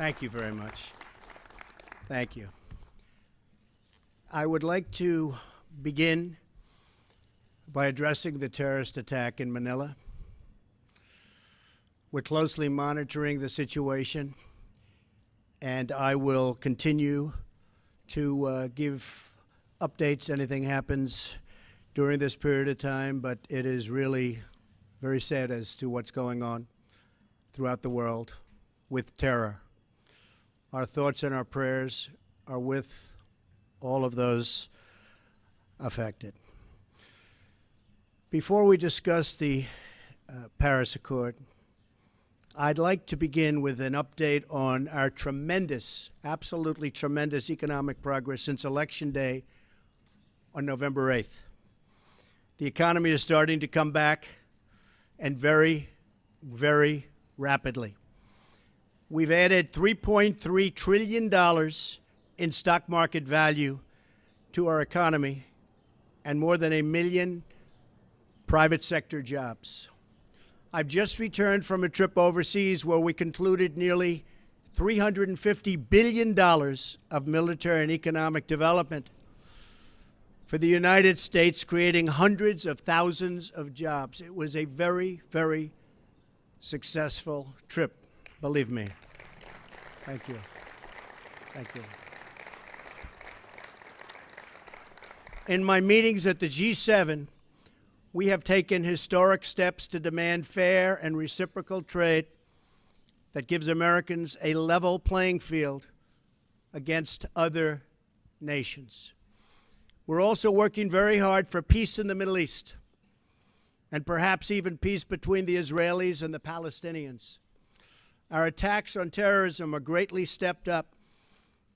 Thank you very much. Thank you. I would like to begin by addressing the terrorist attack in Manila. We're closely monitoring the situation, and I will continue to uh, give updates. Anything happens during this period of time, but it is really very sad as to what's going on throughout the world with terror. Our thoughts and our prayers are with all of those affected. Before we discuss the uh, Paris Accord, I'd like to begin with an update on our tremendous, absolutely tremendous economic progress since Election Day on November 8th. The economy is starting to come back and very, very rapidly. We've added $3.3 trillion in stock market value to our economy and more than a million private sector jobs. I've just returned from a trip overseas where we concluded nearly $350 billion of military and economic development for the United States, creating hundreds of thousands of jobs. It was a very, very successful trip, believe me. Thank you. Thank you. In my meetings at the G7, we have taken historic steps to demand fair and reciprocal trade that gives Americans a level playing field against other nations. We're also working very hard for peace in the Middle East and perhaps even peace between the Israelis and the Palestinians. Our attacks on terrorism are greatly stepped up,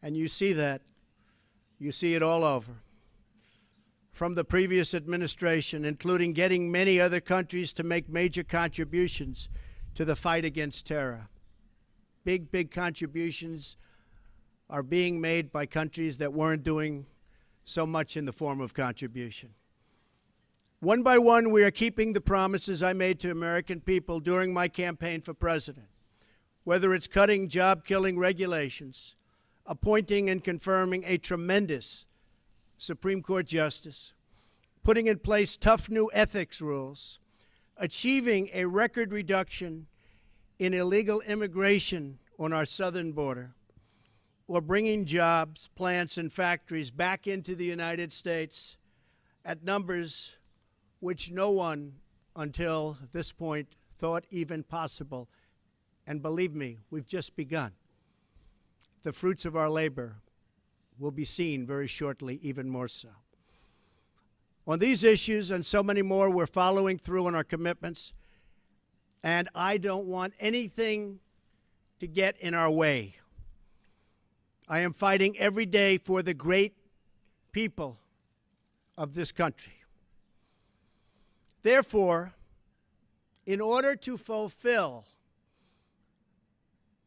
and you see that. You see it all over from the previous administration, including getting many other countries to make major contributions to the fight against terror. Big, big contributions are being made by countries that weren't doing so much in the form of contribution. One by one, we are keeping the promises I made to American people during my campaign for president, whether it's cutting job killing regulations, appointing and confirming a tremendous Supreme Court justice, putting in place tough new ethics rules, achieving a record reduction in illegal immigration on our southern border, or bringing jobs, plants, and factories back into the United States at numbers which no one until this point thought even possible. And believe me, we've just begun. The fruits of our labor will be seen very shortly, even more so. On these issues and so many more, we're following through on our commitments, and I don't want anything to get in our way. I am fighting every day for the great people of this country. Therefore, in order to fulfill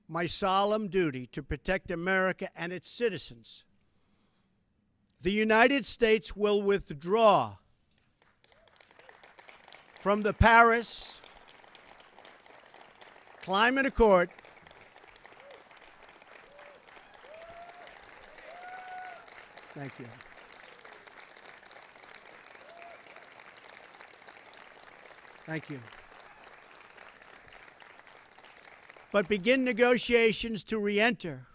my solemn duty to protect America and its citizens, the United States will withdraw from the Paris Climate Accord Thank you. Thank you. But begin negotiations to re-enter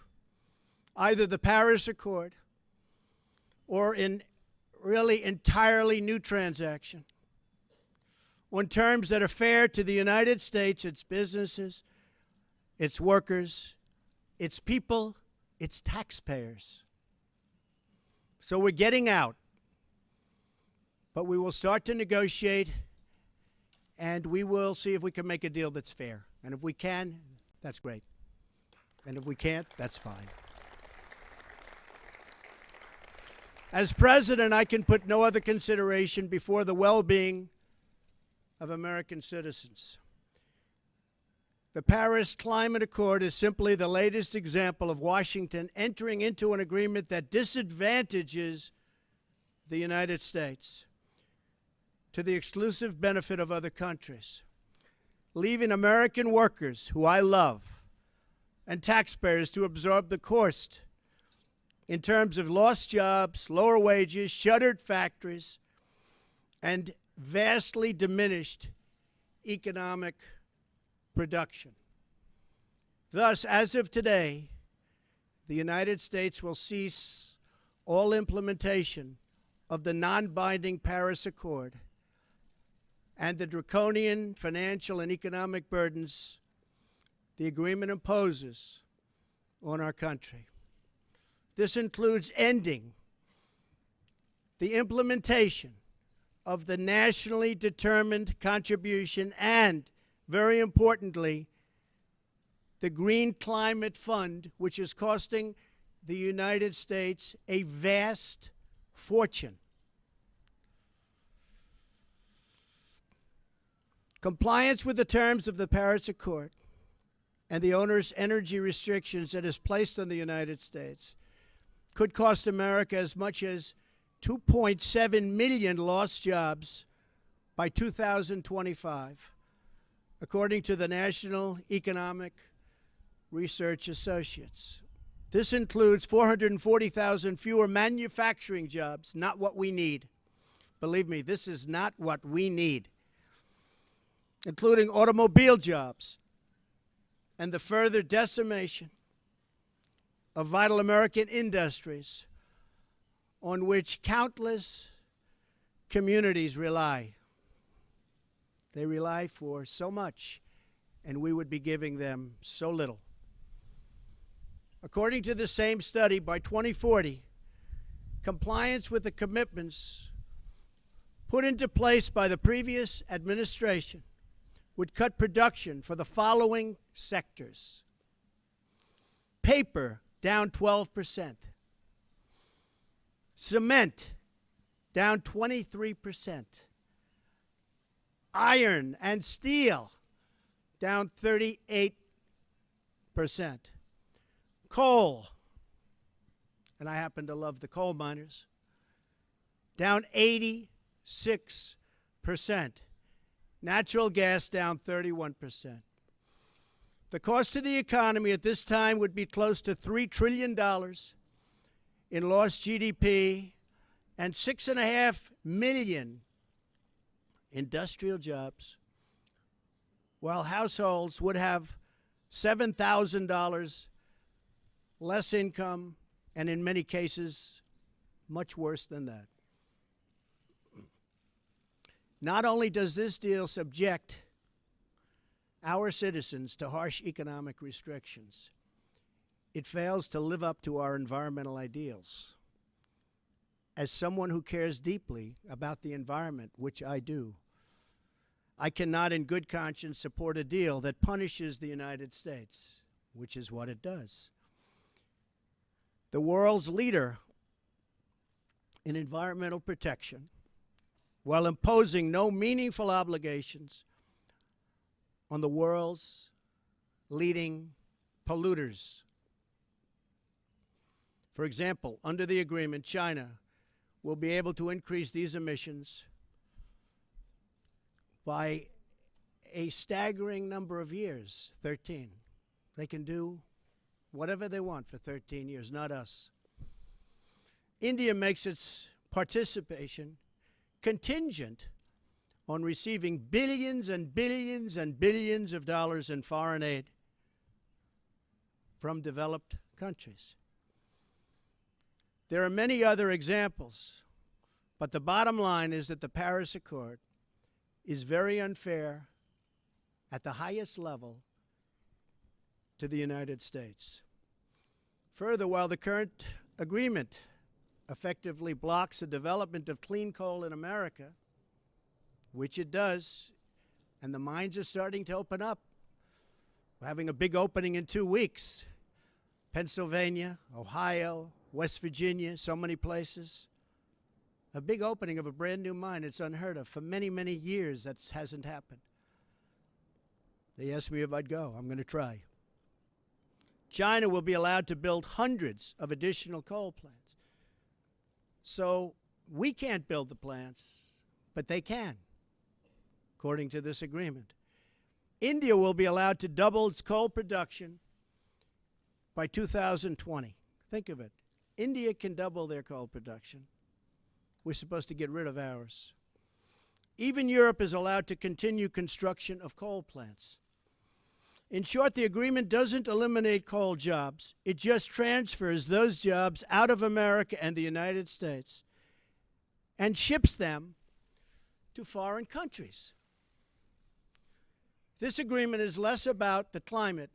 either the Paris Accord or in really entirely new transaction on terms that are fair to the United States, its businesses, its workers, its people, its taxpayers. So we're getting out. But we will start to negotiate and we will see if we can make a deal that's fair. And if we can, that's great. And if we can't, that's fine. As president, I can put no other consideration before the well being of American citizens. The Paris Climate Accord is simply the latest example of Washington entering into an agreement that disadvantages the United States to the exclusive benefit of other countries, leaving American workers, who I love, and taxpayers to absorb the cost in terms of lost jobs, lower wages, shuttered factories, and vastly diminished economic production. Thus, as of today, the United States will cease all implementation of the non-binding Paris Accord and the draconian financial and economic burdens the agreement imposes on our country. This includes ending the implementation of the nationally determined contribution and, very importantly, the Green Climate Fund, which is costing the United States a vast fortune. Compliance with the terms of the Paris Accord and the onerous energy restrictions that is placed on the United States could cost America as much as 2.7 million lost jobs by 2025, according to the National Economic Research Associates. This includes 440,000 fewer manufacturing jobs, not what we need. Believe me, this is not what we need, including automobile jobs and the further decimation of vital American industries on which countless communities rely. They rely for so much, and we would be giving them so little. According to the same study, by 2040, compliance with the commitments put into place by the previous administration would cut production for the following sectors. Paper down 12%, cement down 23%, iron and steel down 38%, coal, and I happen to love the coal miners, down 86%. Natural gas down 31%. The cost to the economy at this time would be close to $3 trillion in lost GDP and six and a half million industrial jobs, while households would have $7,000 less income, and in many cases, much worse than that. Not only does this deal subject our citizens to harsh economic restrictions, it fails to live up to our environmental ideals. As someone who cares deeply about the environment, which I do, I cannot in good conscience support a deal that punishes the United States, which is what it does. The world's leader in environmental protection while imposing no meaningful obligations on the world's leading polluters. For example, under the agreement, China will be able to increase these emissions by a staggering number of years 13. They can do whatever they want for 13 years, not us. India makes its participation contingent on receiving billions and billions and billions of dollars in foreign aid from developed countries. There are many other examples, but the bottom line is that the Paris Accord is very unfair at the highest level to the United States. Further, while the current agreement effectively blocks the development of clean coal in America, which it does, and the mines are starting to open up. We're having a big opening in two weeks. Pennsylvania, Ohio, West Virginia, so many places. A big opening of a brand new mine. It's unheard of. For many, many years, that hasn't happened. They asked me if I'd go. I'm going to try. China will be allowed to build hundreds of additional coal plants. So we can't build the plants, but they can, according to this agreement. India will be allowed to double its coal production by 2020. Think of it. India can double their coal production. We're supposed to get rid of ours. Even Europe is allowed to continue construction of coal plants. In short, the agreement doesn't eliminate coal jobs. It just transfers those jobs out of America and the United States and ships them to foreign countries. This agreement is less about the climate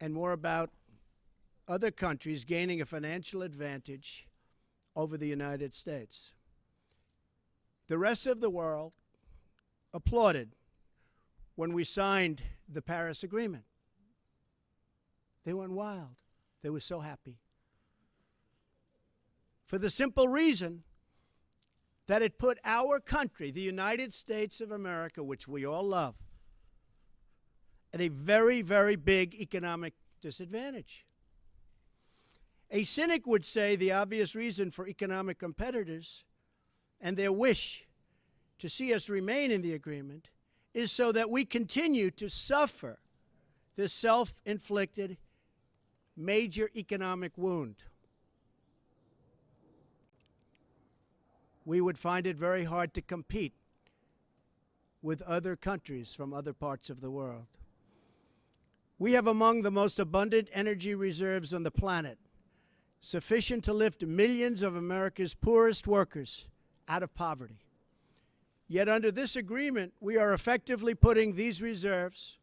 and more about other countries gaining a financial advantage over the United States. The rest of the world applauded when we signed the Paris Agreement. They went wild. They were so happy. For the simple reason that it put our country, the United States of America, which we all love, at a very, very big economic disadvantage. A cynic would say the obvious reason for economic competitors and their wish to see us remain in the agreement is so that we continue to suffer this self inflicted major economic wound. We would find it very hard to compete with other countries from other parts of the world. We have among the most abundant energy reserves on the planet, sufficient to lift millions of America's poorest workers out of poverty. Yet under this agreement, we are effectively putting these reserves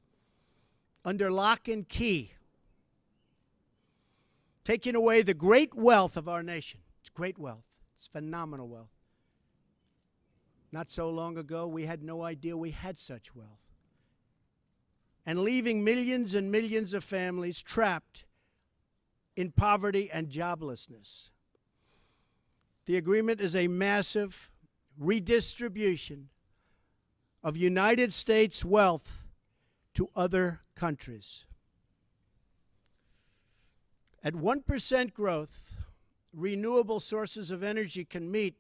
under lock and key, taking away the great wealth of our nation. It's great wealth. It's phenomenal wealth. Not so long ago, we had no idea we had such wealth and leaving millions and millions of families trapped in poverty and joblessness. The agreement is a massive redistribution of United States wealth to other countries. At 1% growth, renewable sources of energy can meet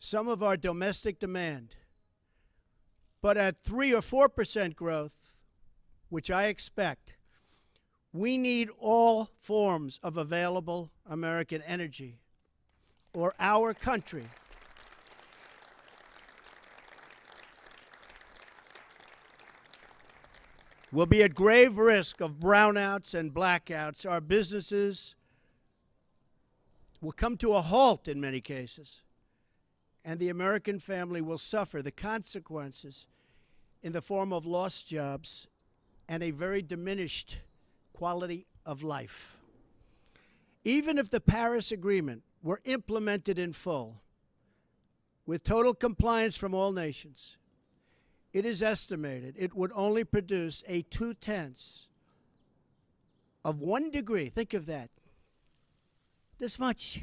some of our domestic demand. But at 3 or 4% growth, which I expect, we need all forms of available American energy, or our country will be at grave risk of brownouts and blackouts. Our businesses will come to a halt in many cases, and the American family will suffer the consequences in the form of lost jobs and a very diminished quality of life. Even if the Paris Agreement were implemented in full, with total compliance from all nations, it is estimated it would only produce a two tenths of one degree. Think of that. This much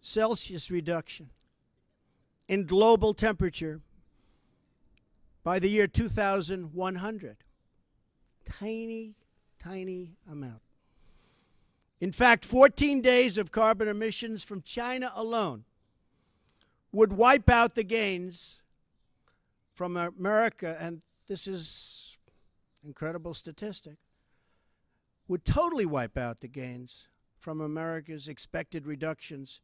Celsius reduction in global temperature by the year 2100. Tiny, tiny amount. In fact, 14 days of carbon emissions from China alone would wipe out the gains from America, and this is incredible statistic, would totally wipe out the gains from America's expected reductions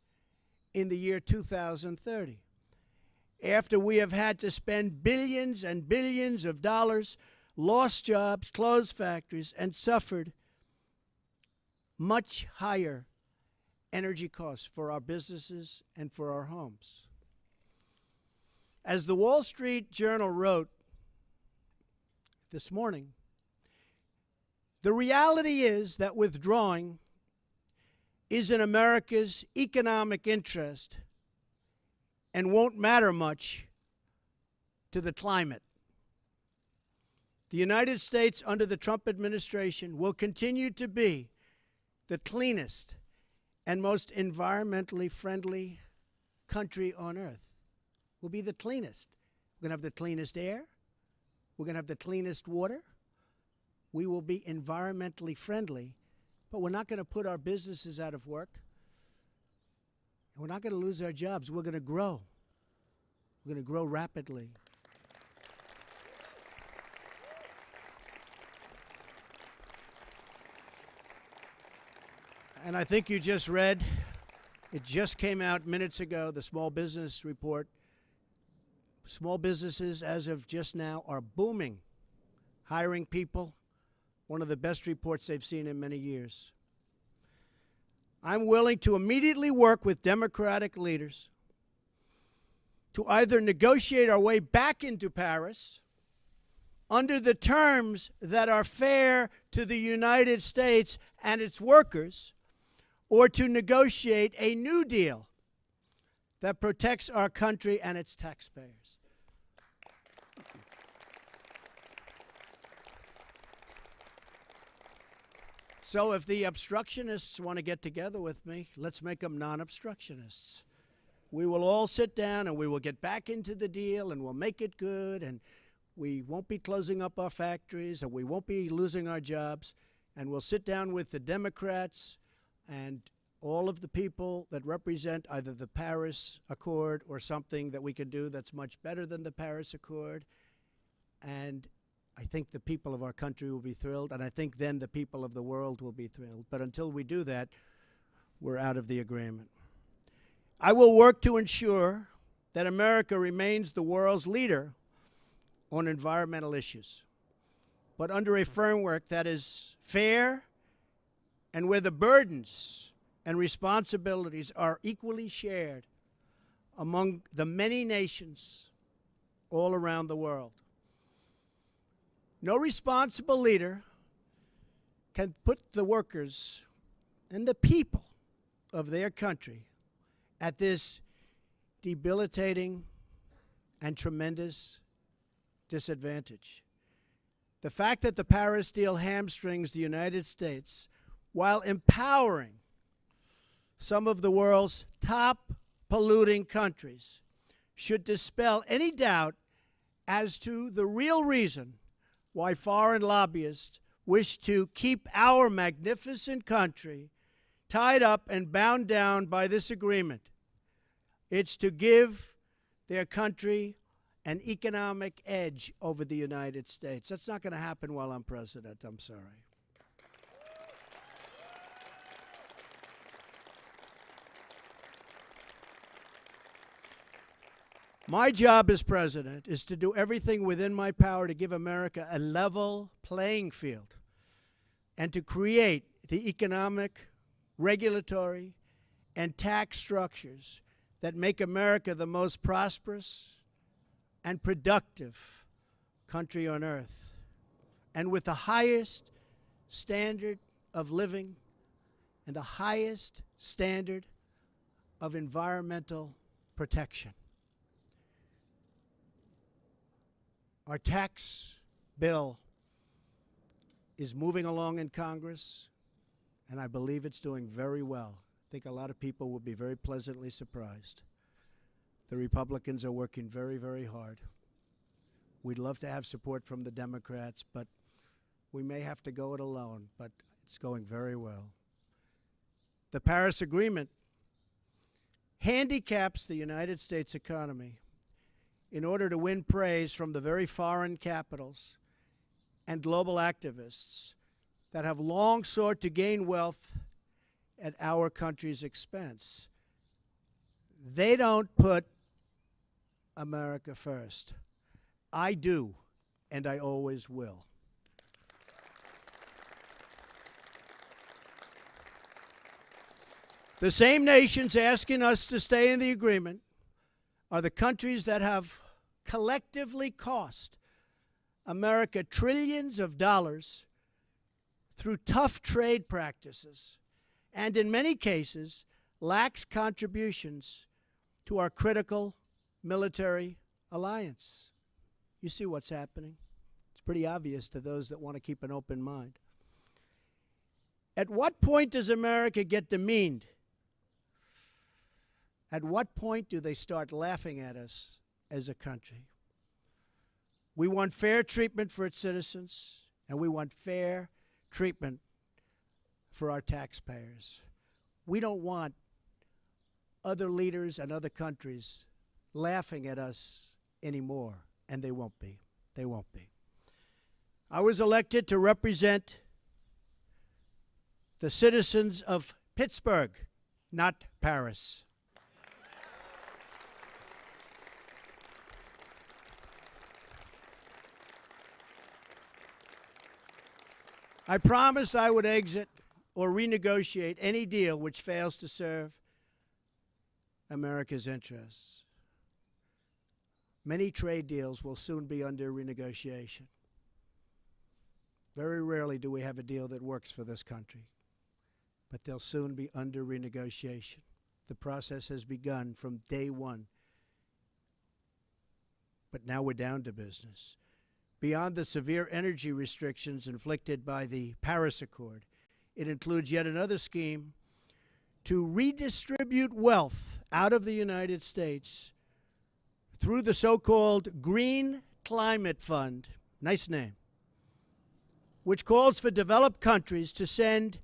in the year 2030 after we have had to spend billions and billions of dollars, lost jobs, closed factories, and suffered much higher energy costs for our businesses and for our homes. As the Wall Street Journal wrote this morning, the reality is that withdrawing is in America's economic interest and won't matter much to the climate. The United States under the Trump administration will continue to be the cleanest and most environmentally friendly country on earth will be the cleanest. We're going to have the cleanest air. We're going to have the cleanest water. We will be environmentally friendly, but we're not going to put our businesses out of work. And we're not going to lose our jobs. We're going to grow. We're going to grow rapidly. And I think you just read, it just came out minutes ago, the small business report Small businesses, as of just now, are booming, hiring people. One of the best reports they've seen in many years. I'm willing to immediately work with Democratic leaders to either negotiate our way back into Paris under the terms that are fair to the United States and its workers, or to negotiate a new deal that protects our country and its taxpayers. So if the obstructionists want to get together with me, let's make them non-obstructionists. We will all sit down and we will get back into the deal and we'll make it good and we won't be closing up our factories and we won't be losing our jobs and we'll sit down with the Democrats and all of the people that represent either the Paris Accord or something that we can do that's much better than the Paris Accord. And I think the people of our country will be thrilled, and I think then the people of the world will be thrilled. But until we do that, we're out of the agreement. I will work to ensure that America remains the world's leader on environmental issues, but under a framework that is fair and where the burdens and responsibilities are equally shared among the many nations all around the world. No responsible leader can put the workers and the people of their country at this debilitating and tremendous disadvantage. The fact that the Paris deal hamstrings the United States while empowering some of the world's top polluting countries should dispel any doubt as to the real reason why foreign lobbyists wish to keep our magnificent country tied up and bound down by this agreement. It's to give their country an economic edge over the United States. That's not going to happen while I'm president. I'm sorry. My job as president is to do everything within my power to give America a level playing field and to create the economic, regulatory, and tax structures that make America the most prosperous and productive country on earth and with the highest standard of living and the highest standard of environmental protection. Our tax bill is moving along in Congress, and I believe it's doing very well. I think a lot of people will be very pleasantly surprised. The Republicans are working very, very hard. We'd love to have support from the Democrats, but we may have to go it alone, but it's going very well. The Paris Agreement handicaps the United States economy in order to win praise from the very foreign capitals and global activists that have long sought to gain wealth at our country's expense. They don't put America first. I do, and I always will. The same nations asking us to stay in the agreement are the countries that have collectively cost America trillions of dollars through tough trade practices and in many cases lax contributions to our critical military alliance. You see what's happening. It's pretty obvious to those that want to keep an open mind. At what point does America get demeaned at what point do they start laughing at us as a country? We want fair treatment for its citizens, and we want fair treatment for our taxpayers. We don't want other leaders and other countries laughing at us anymore, and they won't be. They won't be. I was elected to represent the citizens of Pittsburgh, not Paris. I promised I would exit or renegotiate any deal which fails to serve America's interests. Many trade deals will soon be under renegotiation. Very rarely do we have a deal that works for this country, but they'll soon be under renegotiation. The process has begun from day one, but now we're down to business beyond the severe energy restrictions inflicted by the Paris Accord. It includes yet another scheme to redistribute wealth out of the United States through the so called Green Climate Fund. Nice name. Which calls for developed countries to send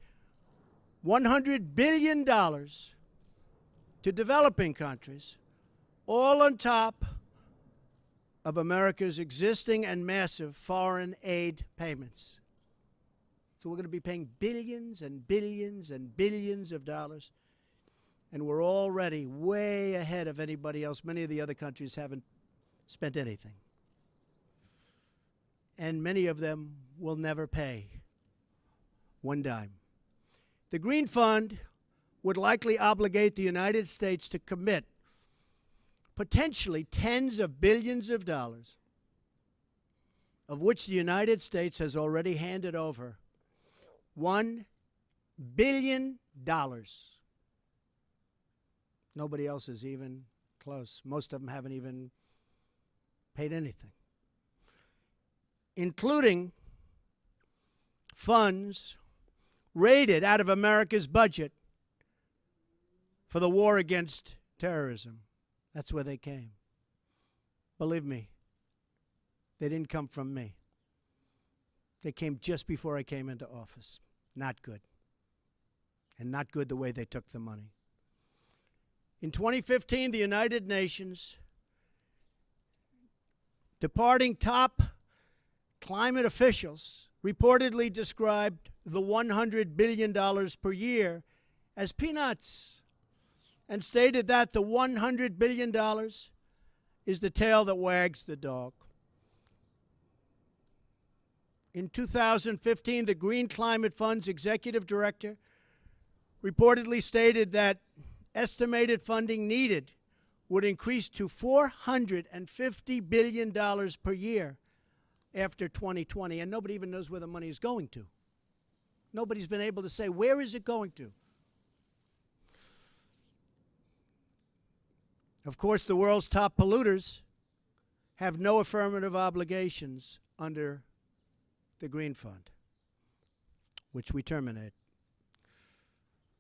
$100 billion to developing countries, all on top of America's existing and massive foreign aid payments. So we're going to be paying billions and billions and billions of dollars. And we're already way ahead of anybody else. Many of the other countries haven't spent anything. And many of them will never pay one dime. The Green Fund would likely obligate the United States to commit potentially tens of billions of dollars, of which the United States has already handed over $1 billion. Nobody else is even close. Most of them haven't even paid anything, including funds raided out of America's budget for the war against terrorism. That's where they came. Believe me, they didn't come from me. They came just before I came into office. Not good. And not good the way they took the money. In 2015, the United Nations, departing top climate officials, reportedly described the $100 billion per year as peanuts and stated that the $100 billion is the tail that wags the dog. In 2015, the Green Climate Fund's executive director reportedly stated that estimated funding needed would increase to $450 billion per year after 2020, and nobody even knows where the money is going to. Nobody's been able to say, where is it going to? Of course, the world's top polluters have no affirmative obligations under the Green Fund, which we terminate.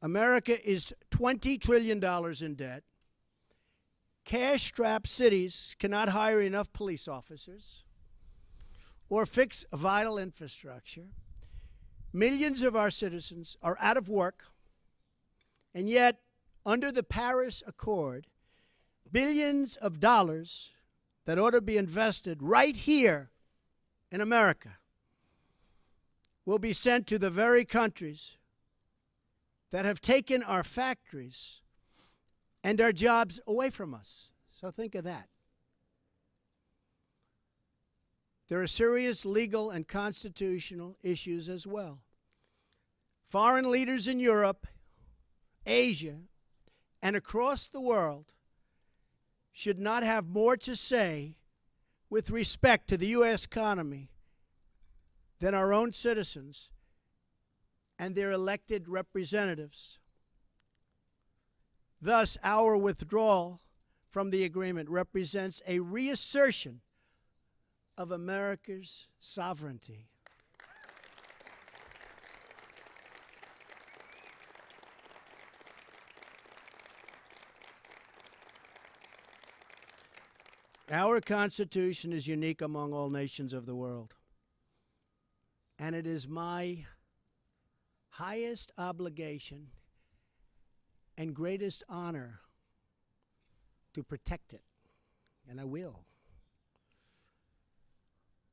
America is $20 trillion in debt. Cash strapped cities cannot hire enough police officers or fix vital infrastructure. Millions of our citizens are out of work, and yet, under the Paris Accord, billions of dollars that ought to be invested right here in America will be sent to the very countries that have taken our factories and our jobs away from us. So think of that. There are serious legal and constitutional issues as well. Foreign leaders in Europe, Asia, and across the world should not have more to say with respect to the U.S. economy than our own citizens and their elected representatives. Thus, our withdrawal from the agreement represents a reassertion of America's sovereignty. Our Constitution is unique among all nations of the world. And it is my highest obligation and greatest honor to protect it. And I will.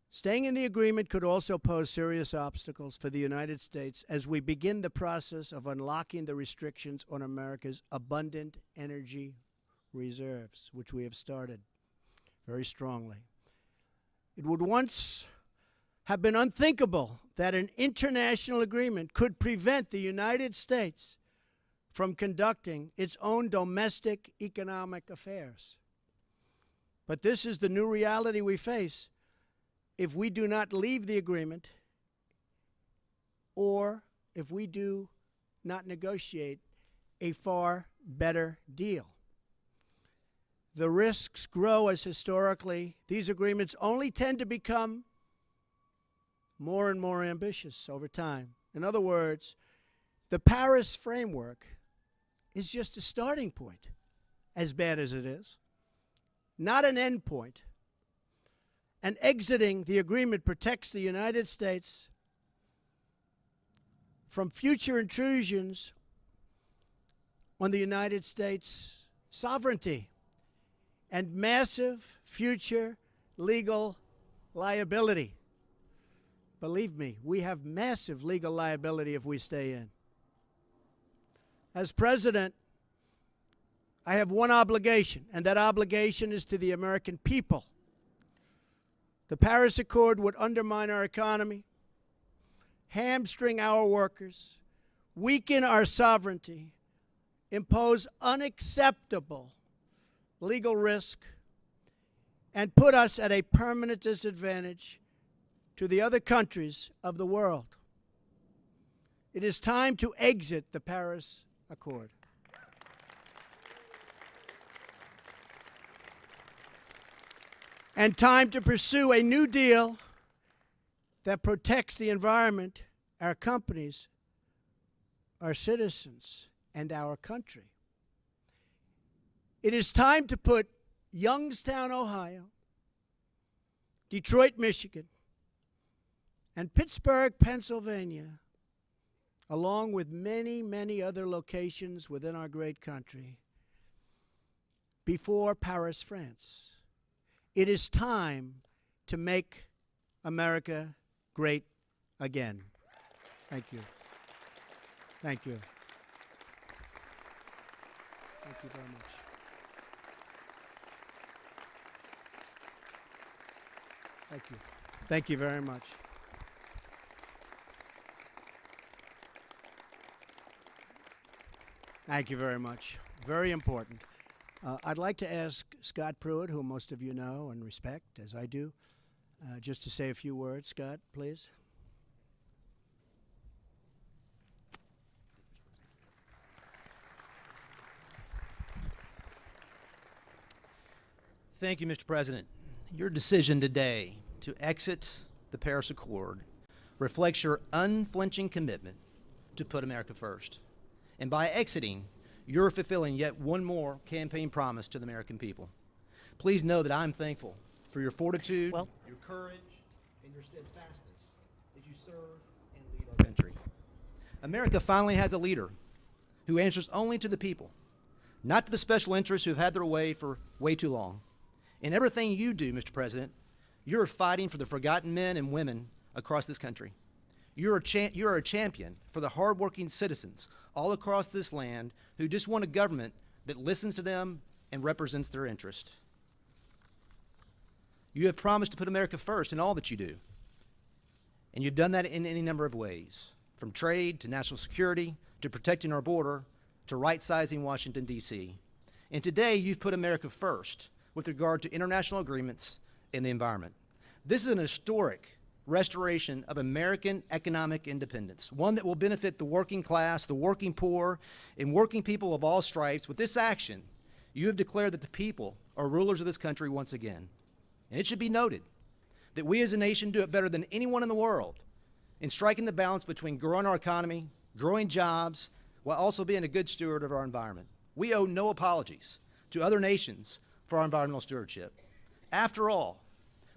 Staying in the agreement could also pose serious obstacles for the United States as we begin the process of unlocking the restrictions on America's abundant energy reserves, which we have started very strongly. It would once have been unthinkable that an international agreement could prevent the United States from conducting its own domestic economic affairs. But this is the new reality we face if we do not leave the agreement or if we do not negotiate a far better deal. The risks grow as historically these agreements only tend to become more and more ambitious over time. In other words, the Paris framework is just a starting point, as bad as it is, not an end point and exiting the agreement protects the United States from future intrusions on the United States sovereignty and massive future legal liability. Believe me, we have massive legal liability if we stay in. As president, I have one obligation, and that obligation is to the American people. The Paris Accord would undermine our economy, hamstring our workers, weaken our sovereignty, impose unacceptable legal risk, and put us at a permanent disadvantage to the other countries of the world. It is time to exit the Paris Accord. and time to pursue a new deal that protects the environment, our companies, our citizens, and our country. It is time to put Youngstown, Ohio, Detroit, Michigan, and Pittsburgh, Pennsylvania, along with many, many other locations within our great country, before Paris, France. It is time to make America great again. Thank you. Thank you. Thank you very much. Thank you. Thank you very much. Thank you very much. Very important. Uh, I'd like to ask Scott Pruitt, who most of you know and respect, as I do, uh, just to say a few words. Scott, please. Thank you, Mr. President. Your decision today to exit the Paris Accord reflects your unflinching commitment to put America first. And by exiting, you're fulfilling yet one more campaign promise to the American people. Please know that I'm thankful for your fortitude, well, your courage, and your steadfastness as you serve and lead our country. America finally has a leader who answers only to the people, not to the special interests who have had their way for way too long. In everything you do, Mr. President, you're fighting for the forgotten men and women across this country. You're a, you're a champion for the hardworking citizens all across this land who just want a government that listens to them and represents their interest. You have promised to put America first in all that you do. And you've done that in any number of ways, from trade to national security to protecting our border to right-sizing Washington, D.C. And today you've put America first with regard to international agreements and the environment. This is an historic restoration of American economic independence, one that will benefit the working class, the working poor, and working people of all stripes. With this action, you have declared that the people are rulers of this country once again. And it should be noted that we as a nation do it better than anyone in the world in striking the balance between growing our economy, growing jobs, while also being a good steward of our environment. We owe no apologies to other nations for our environmental stewardship. After all,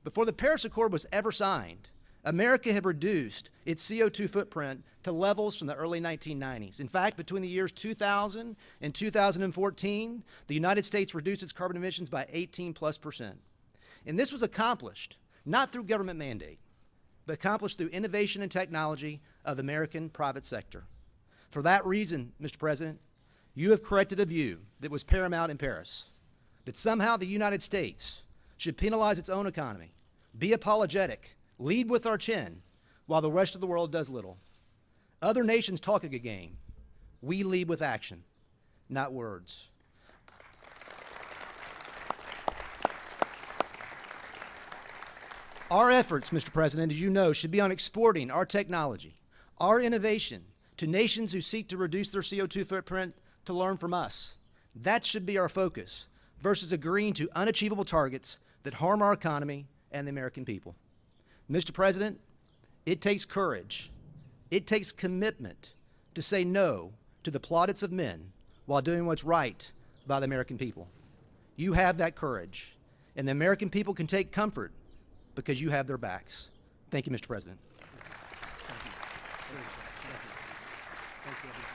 before the Paris Accord was ever signed, America had reduced its CO2 footprint to levels from the early 1990s. In fact, between the years 2000 and 2014, the United States reduced its carbon emissions by 18 plus percent. And this was accomplished not through government mandate, but accomplished through innovation and technology of the American private sector. For that reason, Mr. President, you have corrected a view that was paramount in Paris, that somehow the United States should penalize its own economy, be apologetic, lead with our chin, while the rest of the world does little. Other nations talk a good game. We lead with action, not words. Our efforts, Mr. President, as you know, should be on exporting our technology, our innovation to nations who seek to reduce their CO2 footprint to learn from us. That should be our focus versus agreeing to unachievable targets that harm our economy and the American people. Mr. President, it takes courage, it takes commitment to say no to the plaudits of men while doing what's right by the American people. You have that courage, and the American people can take comfort because you have their backs. Thank you, Mr. President. Thank you, everyone.